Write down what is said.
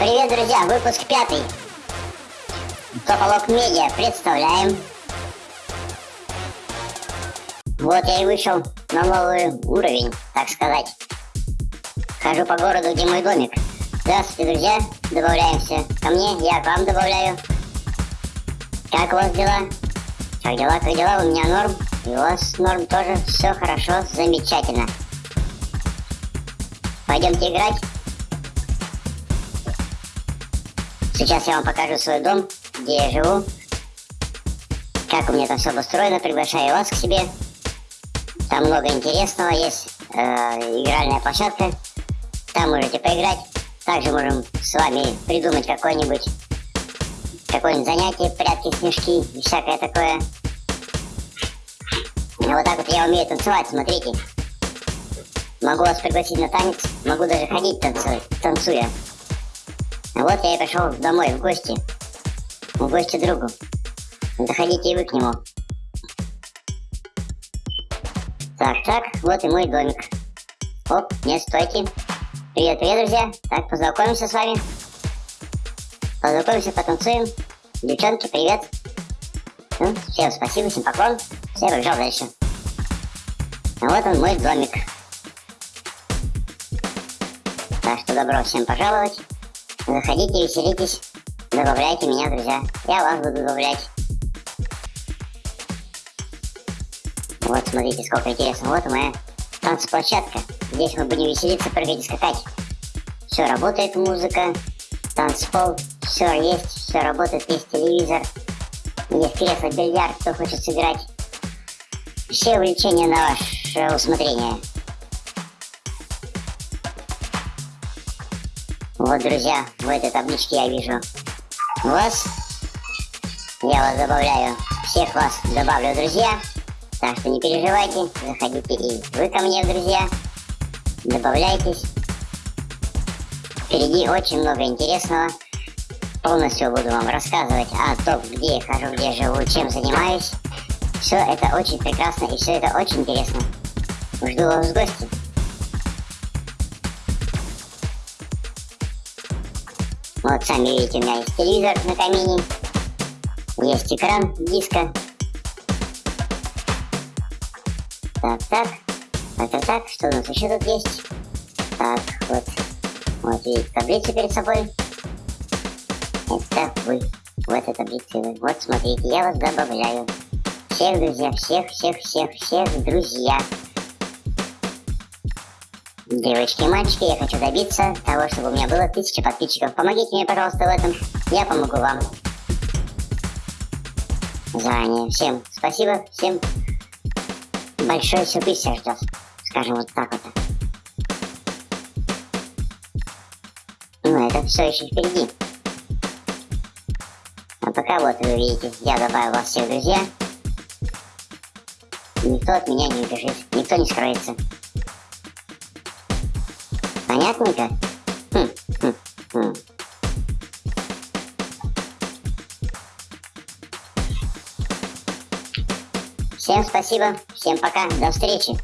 Привет, друзья! Выпуск пятый. Тополок Медиа представляем. Вот я и вышел на новый уровень, так сказать. Хожу по городу, где мой домик. Здравствуйте, друзья! Добавляемся ко мне, я к вам добавляю. Как у вас дела? Как дела, как дела? У меня норм. И у вас норм тоже. Все хорошо, замечательно. Пойдемте играть. Сейчас я вам покажу свой дом, где я живу. Как у меня там все обустроено. Приглашаю вас к себе. Там много интересного. Есть э, игральная площадка. Там можете поиграть. Также можем с вами придумать какое-нибудь какое-нибудь занятие, прятки, снежки и всякое такое. Вот так вот я умею танцевать, смотрите. Могу вас пригласить на танец, могу даже ходить танцевать, танцуя. Вот я и пришел домой в гости. В гости другу. Заходите и вы к нему. Так, так, вот и мой домик. Оп, нет, стойте. Привет, привет, друзья. Так, познакомимся с вами. Познакомимся, потанцуем. Девчонки, привет. Ну, всем спасибо, всем поклон. Все, побежал дальше. А вот он, мой домик. Так что добро всем пожаловать. Заходите, веселитесь. Добавляйте меня, друзья. Я вас буду добавлять. Вот, смотрите, сколько интересно. Вот моя танцплощадка. Здесь мы будем веселиться, прыгать и скакать. Все работает, музыка, танцпол, все есть, все работает, есть телевизор, есть кресло, бильярд, кто хочет сыграть. Все увлечения на ваше усмотрение. Вот, друзья, в этой табличке я вижу вас. Я вас добавляю. Всех вас добавлю, друзья. Так что не переживайте. Заходите и вы ко мне, друзья. Добавляйтесь. Впереди очень много интересного. Полностью буду вам рассказывать о том, где я хожу, где живу, чем занимаюсь. Все это очень прекрасно и все это очень интересно. Жду вас в гости. Вот сами видите, у меня есть телевизор на камине, есть экран диска. Так, так, так, так, что у нас еще тут есть? Так, вот, вот видите таблицу перед собой. Это вы, в этой таблице вы. Вот смотрите, я вас добавляю. Всех, друзья, всех, всех, всех, всех, друзья. Девочки и мальчики, я хочу добиться того, чтобы у меня было тысяча подписчиков. Помогите мне, пожалуйста, в этом. Я помогу вам. Заранее. Всем спасибо. Всем большой сюрприз всех ждет. Скажем вот так вот. Ну, это все еще впереди. А пока вот вы видите, я добавил вас всех друзья. Никто от меня не убежит, никто не скроется. Понятненько? Хм, хм, хм. Всем спасибо, всем пока, до встречи.